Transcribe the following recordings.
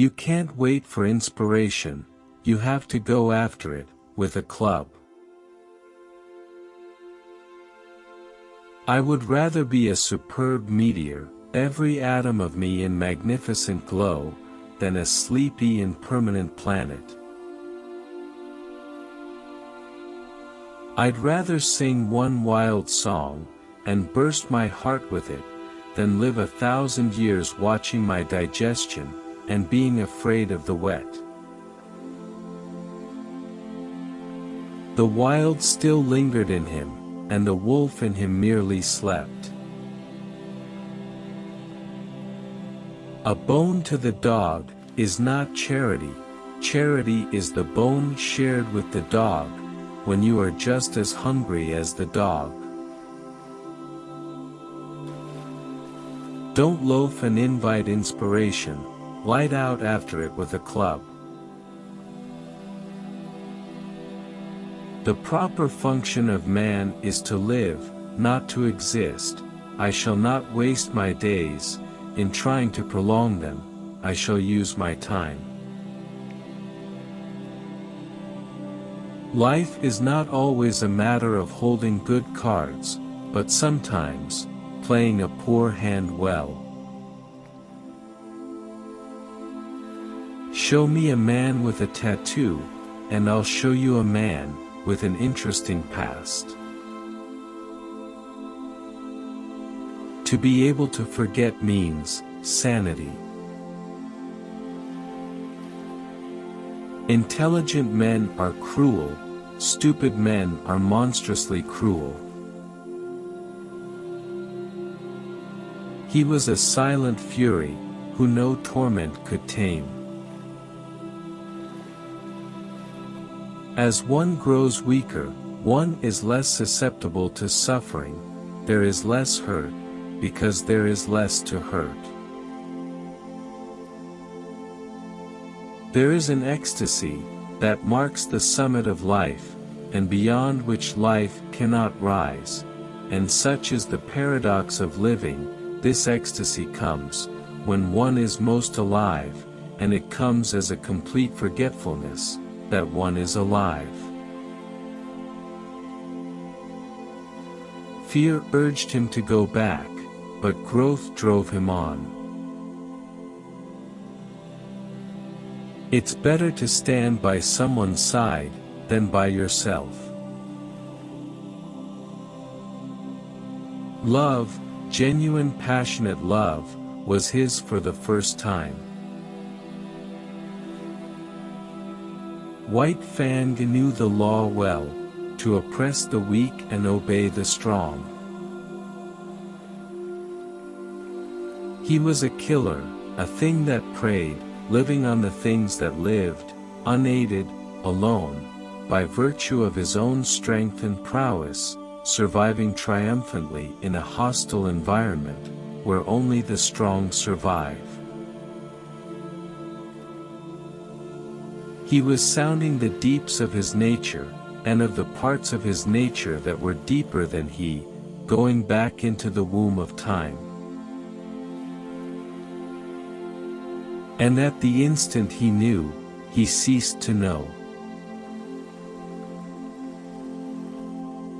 You can't wait for inspiration, you have to go after it, with a club. I would rather be a superb meteor, every atom of me in magnificent glow, than a sleepy impermanent planet. I'd rather sing one wild song, and burst my heart with it, than live a thousand years watching my digestion, and being afraid of the wet. The wild still lingered in him, and the wolf in him merely slept. A bone to the dog, is not charity, charity is the bone shared with the dog, when you are just as hungry as the dog. Don't loaf and invite inspiration, light out after it with a club. The proper function of man is to live, not to exist, I shall not waste my days, in trying to prolong them, I shall use my time. Life is not always a matter of holding good cards, but sometimes, playing a poor hand well. Show me a man with a tattoo, and I'll show you a man, with an interesting past. To be able to forget means, sanity. Intelligent men are cruel, stupid men are monstrously cruel. He was a silent fury, who no torment could tame. As one grows weaker, one is less susceptible to suffering, there is less hurt, because there is less to hurt. There is an ecstasy, that marks the summit of life, and beyond which life cannot rise, and such is the paradox of living, this ecstasy comes, when one is most alive, and it comes as a complete forgetfulness, that one is alive. Fear urged him to go back, but growth drove him on. It's better to stand by someone's side, than by yourself. Love, genuine passionate love, was his for the first time. White Fang knew the law well, to oppress the weak and obey the strong. He was a killer, a thing that preyed, living on the things that lived, unaided, alone, by virtue of his own strength and prowess, surviving triumphantly in a hostile environment, where only the strong survive. He was sounding the deeps of his nature, and of the parts of his nature that were deeper than he, going back into the womb of time. And at the instant he knew, he ceased to know.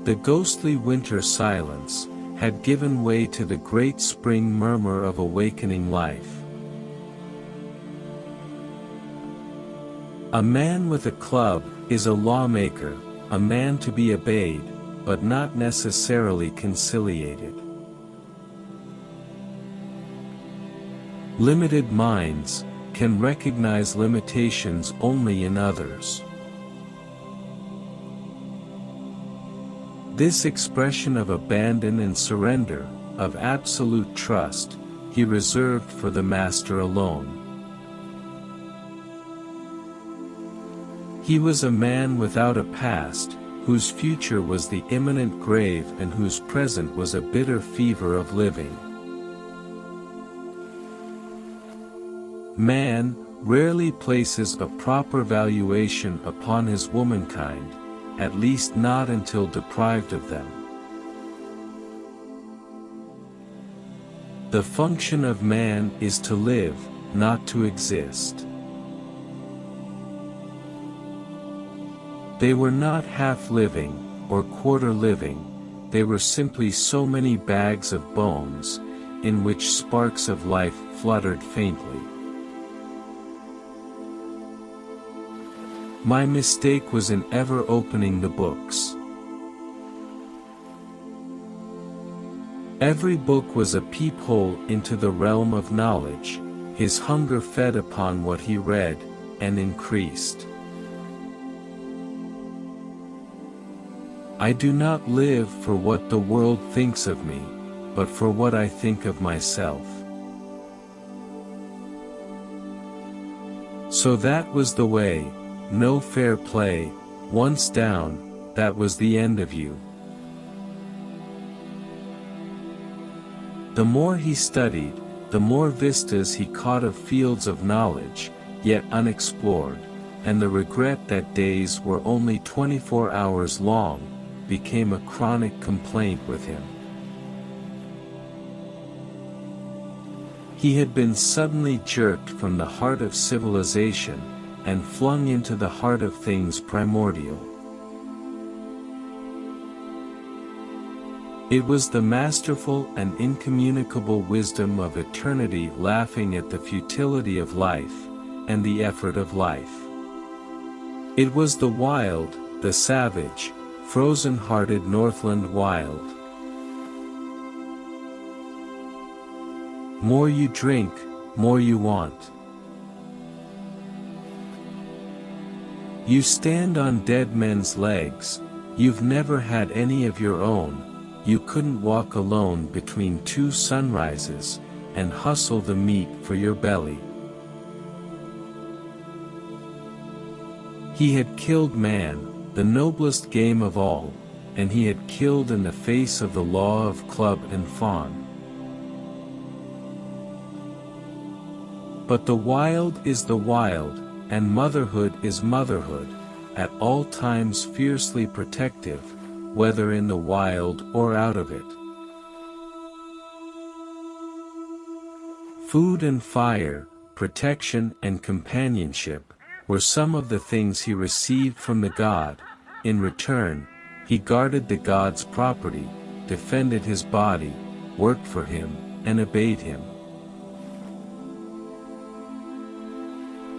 The ghostly winter silence, had given way to the great spring murmur of awakening life. A man with a club, is a lawmaker, a man to be obeyed, but not necessarily conciliated. Limited minds, can recognize limitations only in others. This expression of abandon and surrender, of absolute trust, he reserved for the Master alone. He was a man without a past, whose future was the imminent grave and whose present was a bitter fever of living. Man, rarely places a proper valuation upon his womankind, at least not until deprived of them. The function of man is to live, not to exist. They were not half-living, or quarter-living, they were simply so many bags of bones, in which sparks of life fluttered faintly. My mistake was in ever opening the books. Every book was a peephole into the realm of knowledge, his hunger fed upon what he read, and increased. I do not live for what the world thinks of me, but for what I think of myself. So that was the way, no fair play, once down, that was the end of you. The more he studied, the more vistas he caught of fields of knowledge, yet unexplored, and the regret that days were only 24 hours long, became a chronic complaint with him. He had been suddenly jerked from the heart of civilization, and flung into the heart of things primordial. It was the masterful and incommunicable wisdom of eternity laughing at the futility of life, and the effort of life. It was the wild, the savage, frozen-hearted Northland wild. More you drink, more you want. You stand on dead men's legs, you've never had any of your own, you couldn't walk alone between two sunrises, and hustle the meat for your belly. He had killed man, the noblest game of all, and he had killed in the face of the law of club and fawn. But the wild is the wild, and motherhood is motherhood, at all times fiercely protective, whether in the wild or out of it. Food and fire, protection and companionship, were some of the things he received from the god, in return, he guarded the god's property, defended his body, worked for him, and obeyed him.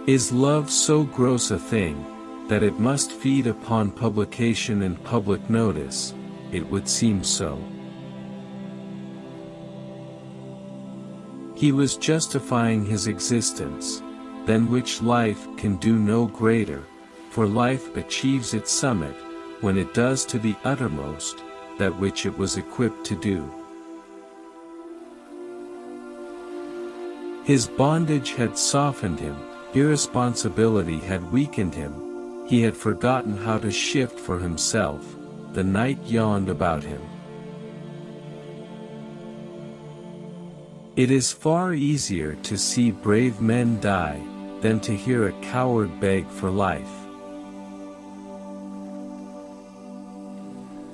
Is love so gross a thing, that it must feed upon publication and public notice, it would seem so. He was justifying his existence, than which life can do no greater, for life achieves its summit, when it does to the uttermost, that which it was equipped to do. His bondage had softened him, irresponsibility had weakened him, he had forgotten how to shift for himself, the night yawned about him. It is far easier to see brave men die, than to hear a coward beg for life.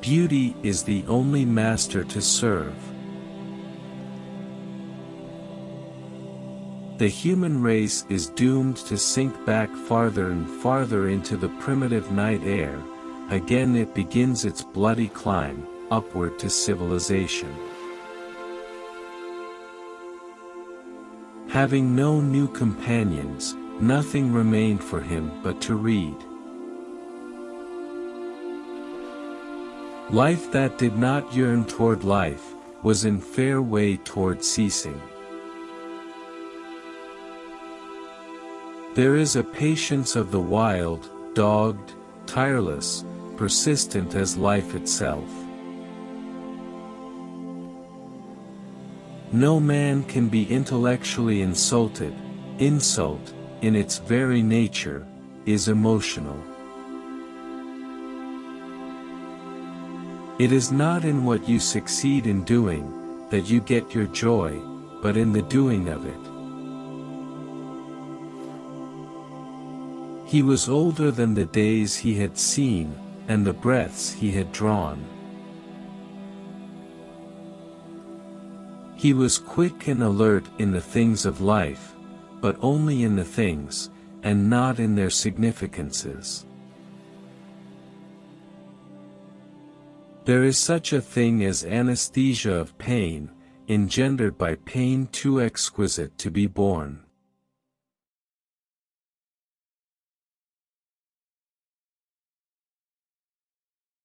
Beauty is the only master to serve. The human race is doomed to sink back farther and farther into the primitive night air, again it begins its bloody climb, upward to civilization. Having no new companions, nothing remained for him but to read. Life that did not yearn toward life, was in fair way toward ceasing. There is a patience of the wild, dogged, tireless, persistent as life itself. No man can be intellectually insulted, insult, in its very nature, is emotional. It is not in what you succeed in doing, that you get your joy, but in the doing of it. He was older than the days he had seen, and the breaths he had drawn. He was quick and alert in the things of life, but only in the things, and not in their significances. There is such a thing as anesthesia of pain, engendered by pain too exquisite to be borne.